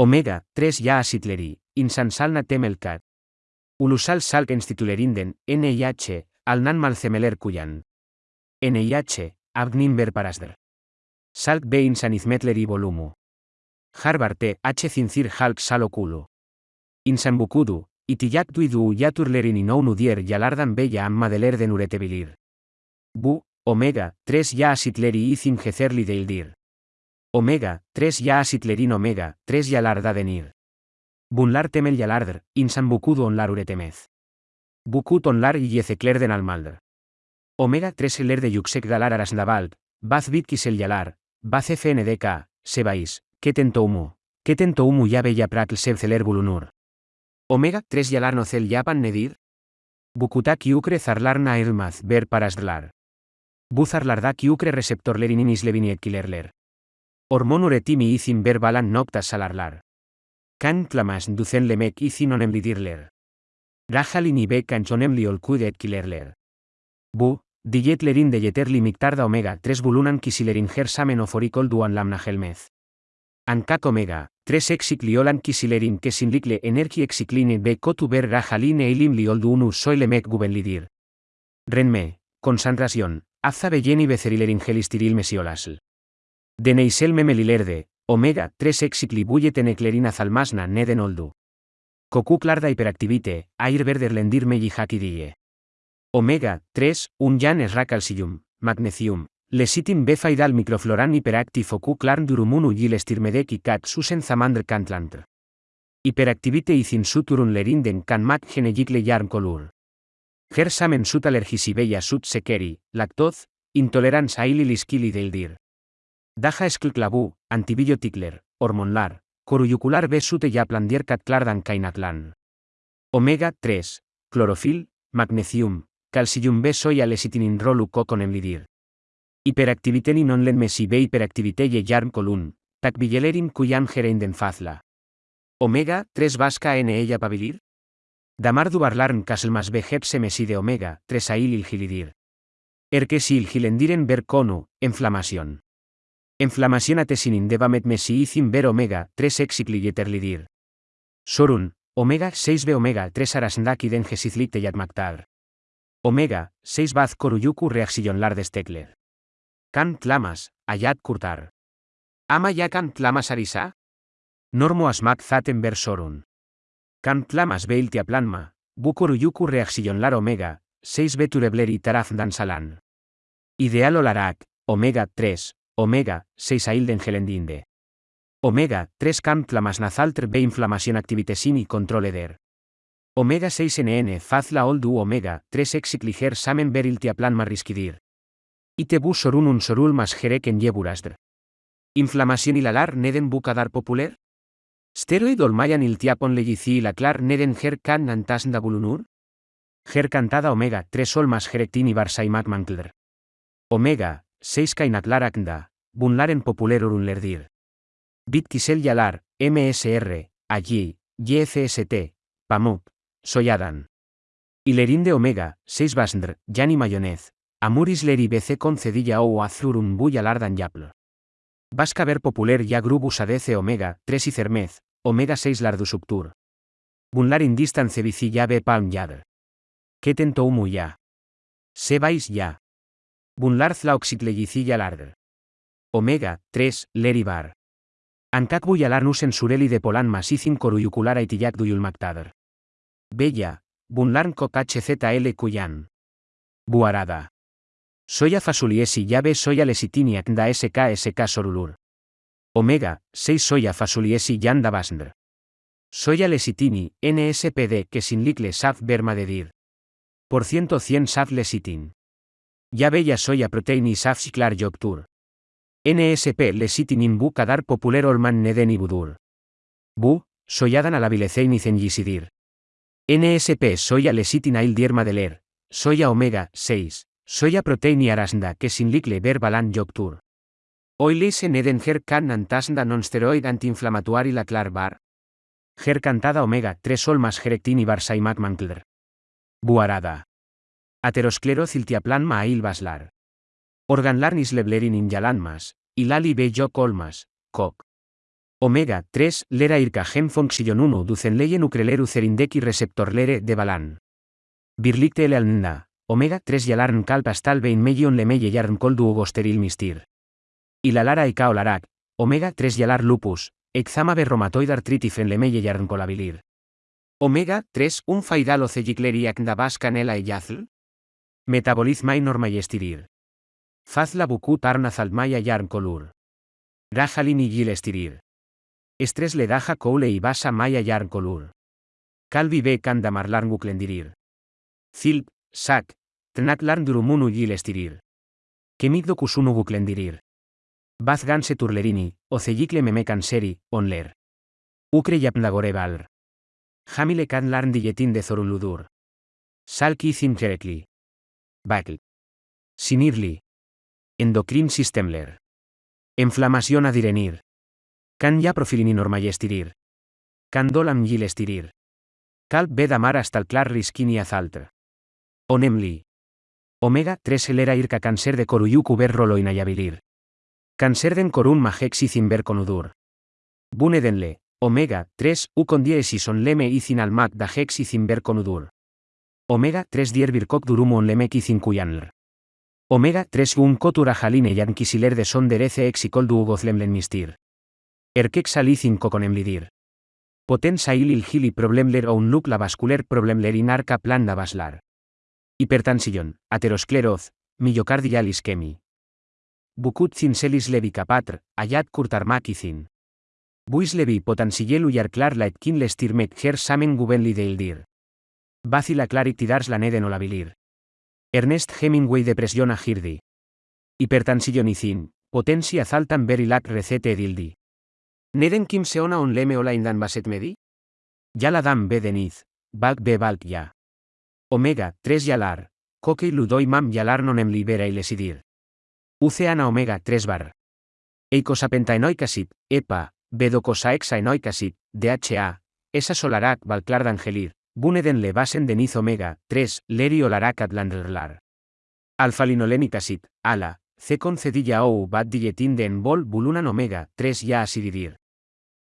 Omega, 3 ya asitleri, insansalna temelkat. Ulusal salk institulerinden, NIH, alnan malcemeler kuyan. NIH, abgnimber parasder. Salk be insanizmetleri volumu. Harbarte, H cincir halk salokulu. Insanbukudu, itiyak duidu yaturlerin inounudier yalardan bella amma deler den uretebilir. Bu, omega, 3 ya asitleri izin gezerli deildir. Omega, 3 ya asitlerin omega, 3 yalarda denir. Bunlar temel yalardr, insan bukudu onlar uretemez. Bukut onlar y yecekler den almaldr. Omega 3 eler de yuksek dalar arasndavald, baz bitkis el yalar, baz fndk, sebais, ketento humu, ketento humu ya bella prakl sebceler bulunur. Omega 3 yalar nocel yapan nedir? Bukutak yukre zarlarna elmaz ver parasdlar. Buzarlardak yukre receptor lerininis levinietkilerler. Hormon uretimi izin ver balan noctas salarlar. Kan clamas ducen lemek izin onemlidirler. Rajalin y bekan chonemli olkudet kilerler. Bu, dietlerin de yeterli mictarda omega 3 bulunan kisilerin gersamen oforicol duan lamna gelmez. Ankak omega, 3 exicliolan kisilerin kesinlikle energi exicline be kotu ber rajalin eilim lioldu unu soilemek gubenlidir. Renme, concentración, azza belleni becerilerin gelistiril mesiolasl. Deneisel memelilerde, omega 3 exicli bulleteneklerina zalmasna neden oldu. Koku klarda hiperactivite, air verder lendir meji hakidie. Omega 3, un jan esracalcium, magnesium, lesitin befaidal microfloran hiperactive oku klarn durumunu gilestirmedek y kat susen zamandr kantlant. Hiperactivite izin suturun lerinden kan mak genegikle yarm kolur. Gersamen sut allergisibella sut sekeri, lactoz, intolerance aili liskili Daja esclclabu, antibiotikler, hormonlar, coruyucular B sute yaplandier katlardan kainatlan. Omega 3, clorofil, magnesium, calcium B soya lesitinin rolu kokon emlidir. Hiperactiviteni non len mesi B hiperactivite yarm colun, takvillelerin kuyan gereinden fazla. Omega 3 vasca N ella pabilir? Damar dubarlarn kaselmas B hepse mesi de omega 3 ail ilgilidir. Erkesil gilendiren ver conu, inflamación. Inflamación atesinin devamet mesi izin ver omega 3 exicli yeterlidir. Sorun, omega 6 b omega 3 arasndaki den yatmaktar. Omega 6 baz koruyuku reaxillonlar destekler. Kan tlamas, ayat kurtar. Ama ya kan tlamas arisa? Normo asmak zaten ver sorun. Kan tlamas beiltia planma, bu koruyuku reaxillonlar omega 6 b turebleri taraf dansalan. Ideal olarak, omega 3, omega 6 ailden gelendinde. Omega 3 camp tlamasnazaltr b inflamación activitesin y control eder. Omega 6 NN fazla oldu omega 3 exicliger samen beriltiaplan marrisquidir. Ite sorun un sorul mas jerek en yeburasdr. Inflamación ilalar neden bucadar popular? Steroid olmayan iltiapon legici la clar neden ger kan nantasnda bulunur? Ger cantada omega 3 sol mas jerectin y barsaimak mankldr. Omega 6 kainatlaraknda, bunlaren populer urunlerdir. Bitkisel yalar, MSR, allí, YFST, Pamuk, Soyadan. Ilerin de omega, 6 basndr, yani mayonez, amuris leri BC concedilla o azurun buyalardan yapl. Vasca ver populer ya grubus adece omega, 3 y cermez, omega 6 lardusuptur. Bunlarin distance bici ya be palm yadr. Ketento umu ya. Sebais ya. Bunlar oxitlegicilla lardr. Omega, 3, leribar. Ankak buyalar nusen sureli de polan masicin coruyucular aitillac duyulmactadr. Bella, bunlarn coc HZL cuyan. Buarada. Soya fasuliesi llave soya lesitiniac da SK SK sorulur. Omega, 6 soya fasuliesi yanda basndr. Soya lesitini, NSPD que sin licle saf dir. Por ciento 100 saf lesitin. Ya bella soya protein y saf ciclar yoctur. NSP lesitin bu kadar popular olman neden budur. Bu, soyadan alabilecein y zenjisidir. NSP soya lesitin ail dierma deler, soya omega 6, soya protein y arasnda que sin licle ver balan yoctur. Oilese neden her kan antasnda non-steroid antiinflamatuari la clar bar. Her cantada omega 3 sol más jerectin y barsaimak mankldr. Buarada. Aterosclero ciltiaplan mail baslar. Organlarnis leblerin injalanmas, ilali be jo colmas, coc. Omega 3 lera irka gen fonksillon 1 duzen leien ukreleru zerindeki receptor lere de balan. Birlikte ele alnda, omega 3 yalarn kalp astal bein megion le meye yarn koldu ugosteril mistir. Ilalara ika olarak, omega 3 yalar lupus, exama berromatoid artritis en le meye yarn colabilir. Omega 3 un faidal ocegicleriac dabas canela e yazl? Metabolizmai normaiestirir. Fazla bukut arnazalmaya yarn colur. Rajalin y gil estirir. Estres le daja coule y basa maya yarn colur. Calvi be kanda marlarn guklendirir. Zilp, sak, tnat larn durumunu gil estirir. Kemigdo kusunu guklendirir. Baz ganse turlerini, oceyicle meme canseri, onler. Ukre yapnagore valr. Jamile kan larn de zoruludur. Salki zim jerekli. Bakl. Sinirli. Endocrin systemler. Inflamación adirenir. Kan ya profilini normallestirir. Kan dolam gil estirir. Kalp bedamar hasta el clar riskini azaltr. Onemli. Omega 3 elera irka cáncer de coruyuk uber rolo inayabilir. Cáncer den corun majexi zimber conudur. Bunedenle, omega 3 u con diesis on leme y almak da hex y zimber conudur. Omega 3 dier birkok durumu on lemek y. Omega 3 un kotura jaline yankisiler de son derece ex y koldu ugozlemlen mistir. Erkek salizin kokonemlidir. Poten sailil hili problemler o un la vascular problemler inarca plan da baslar. Hipertansillon, ateroscleroz, miocardial ischemi. Bukut cinselis levi capatr, ayat kurtarmakizin. Buis levi potensielu yarklar la etkin lestirmet her samen gubenli deildir. Bacila claritidars la neden olabilir. Ernest Hemingway depresión a girdi. Hipertansillonizin, potencia zaltan berilak recete edildi. Neden kim seona on leme ola indan baset medi? la dam be deniz, balk be balk ya. Omega, 3 yalar, koke ludoi mam yalar nonem libera y lesidir. Uceana omega 3 bar. Eicosapentaenoicasit, EPA, bedocosaexaenoicasit, DHA, esa solarak balclar d'angelir, buneden le basen deniz omega 3, leri olarak atlandrlar. Alfa-linolenicasit, ala, C concedilla ou bat dilletin de enbol bulunan omega 3 ya asididir.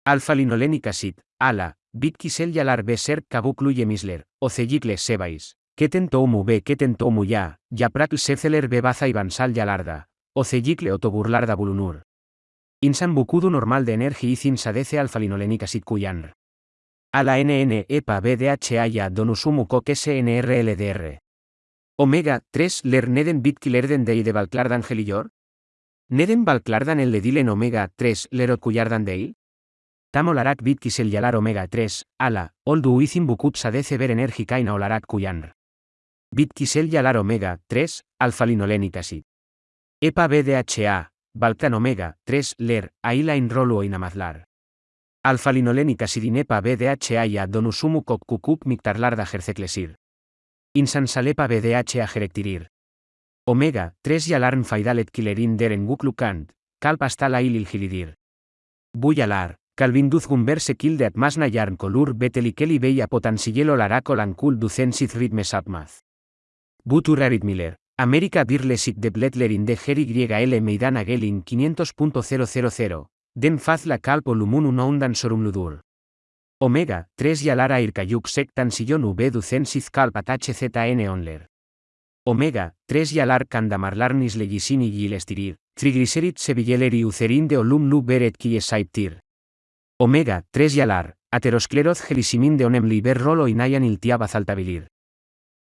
Alfa-linolenicasit, ala, bit kisel yalar beser kabukluye misler, ocellicle sebais, keten tomu be keten tomu ya, yaprak seceler bebaza y bansal yalarda, ocellicle otoburlarda bulunur. Insan normal de energi izin sadece alfa-linolenicasit kuyanr. Ala NN EPA BDHA donusumu kok SNRLDR. Omega 3 ler neden bitkilerden dei de Valklardan gelillor? Neden Valklardan el dilen omega 3 lerot kuyardan deil? Tamolarak bitkisel yalar omega 3, ala, oldu uizin bukut sadece ver energikaina olarak kuyanr. Bitkisel yalar omega 3, alfa-linolenicasi. EPA BDHA, Balkan omega 3 ler, aila inrolu inamazlar. Alfa-linolenicasi EPA BDHA donusumu kok kukuk miktarlarda jerceclesir. Insansalepa BDH jerektirir. Omega, 3 yalarn faidalet kilerin deren guklukant, kalpastala ilil gilidir. Buyalar, kalvinduz gumber sekilde atmasna yarn kolur betelikeli beia potensielo larako lankul ducensit ritmes apmaz. Butur Miller, América Birlesik de Bletlerin de Geri L Meidana Gelin 500.000, den faz la calpo lumunu no undan sorumludur. Omega, 3 yalara irkayuk sektan sillon v ducensiz kalpat hzn onler. Omega, 3 yalar kandamarlarnis legisini gilestirir, triglycerid sevilleri ucerin de olum lu beret saiptir. Omega, 3 yalar, ateroscleroz gelisimin de onem liber rolo inayan iltiaba zaltabilir.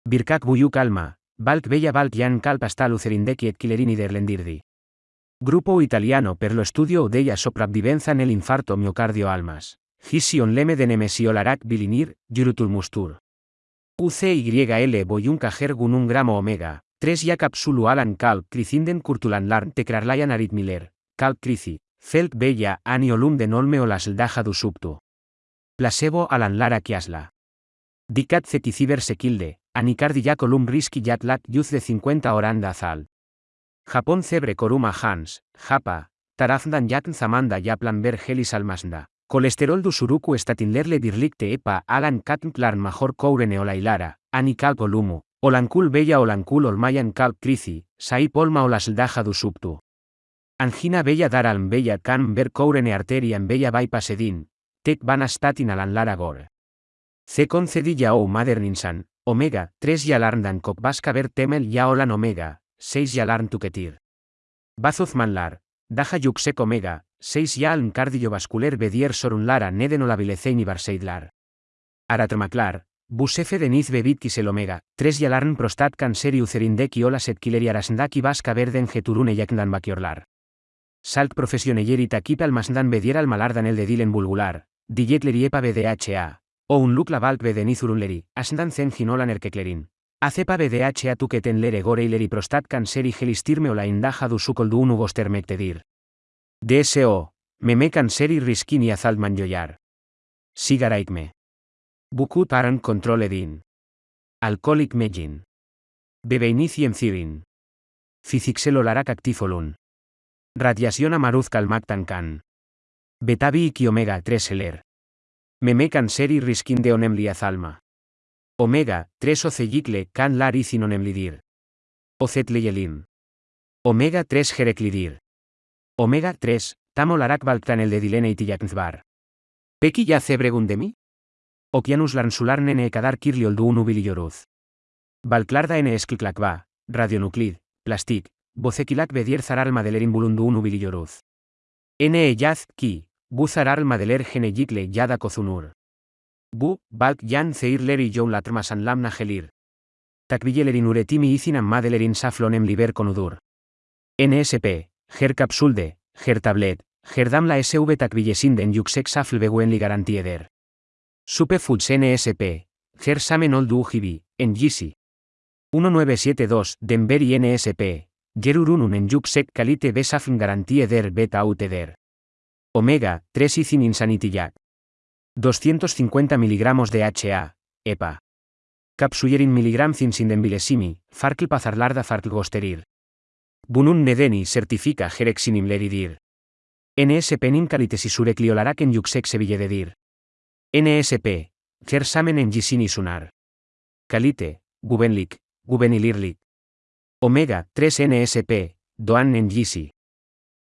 Birkak buyuk alma, balk bella balk yan kalpastal ucerindeki et kilerini derlendirdi. Grupo italiano per lo estudio della sopravvivenza nel infarto miocardio almas. Gision leme de nemesiolarak bilinir, mustur. UCYL boyunca gergun un gramo omega, 3 ya capsulu alan kalp cricinden kurtulanlarn tekrarlayan aritmiller, kalp crici, felt bella aniolum de nolme o lasdaja du subtu. Placebo alan lara kiasla. Dicat ceticiber sequilde, anicardi colum risky yatlat yuz de 50 oranda azal. Japón cebre coruma hans, japa, tarazdan yatn zamanda yaplan ver gelis almasnda. Colesterol du suruku estatinlerle birlikte epa alan katnklar major koure neolailara, ani kalp olumu, olankul bella olankul olmayan kalp krizi, sai polma olasdaja du subtu. Angina bella daralm bella can ver courene arteria en bella bypass edin, tec van statin alan lara gor. C concedilla o maderninsan, omega, 3 yalarndan kok ver temel ya olan omega, 6 yalarn tuketir. Bazuz manlar, daja yuxek omega, 6 yalm cardiovascular bedier sorun lara neden olabilecein y barseidlar. Aratromaclar, busefe deniz bebit kisel omega, 3 yalarn prostat cancer y ucerindek y olas et kileri arasndak y vasca verden geturune yakndan bakiorlar. Salt profesionelleri takipe almasdan bedier al malardan el de dilen bulgular, dijetleri epa BDHA, o un look la valk bedenizurunleri, asndan zen ginolan erkeklerin. Acepa BDHA tuketen lere gore ileri prostat cancer y gelistirme o la indaja du sukoldu unu gostermektedir. DSO, meme cancer y riskin y azaltman joyar. Sigaraikme. Bukut aran control edin. Alcoholic megin. Bebeiniciem cirin. Fizixelolarak actifolun. Radiación amaruz calmactan can. Betabi y omega 3 eler. Meme canseri riskin de onemliazalma. Omega 3 ocellicle can lar onemlidir. Ocetleyelin. Omega 3 jereclidir. Omega 3, tamolarak baltan el de dilene itiyaknzbar. Peki ya cebregundemi? Okianus larnsular nene kadar kirlioldu unubililloruz. Balclarda ene esclclacba, radionuclid, plastic, Bocekilak bedier zarar madelerin bulundu unu bililloruz. N yaz ki, bu zarar madeler gene yikle yada kozunur. Bu, balk yan zeirleri joun latrmasan lamna gelir. Takvillelerin uretimi izinan madelerin saflonem liber konudur. NSP, ger capsulde, ger tablet, gerdam la SV takvillesinden yuksek safl beguen li garantieder. Supe foods NSP, ger samen oldu ujibi, en GC. 1972, Denver NSP, Gerurunun en yuksek kalite besafn garantie der beta uteder. Omega, 3 izin insanitiyak. 250 mg de HA, EPA. Capsuyerin miligram cinsindenbilesimi, farkl pazarlarda farkl Bunun nedeni certifica jerexinim leridir. NSP nin en yuksek dir. NSP, gersamen en gisini sunar. Kalite, gubenlik, gubenilirlik. Omega 3 NSP, Doan en GC.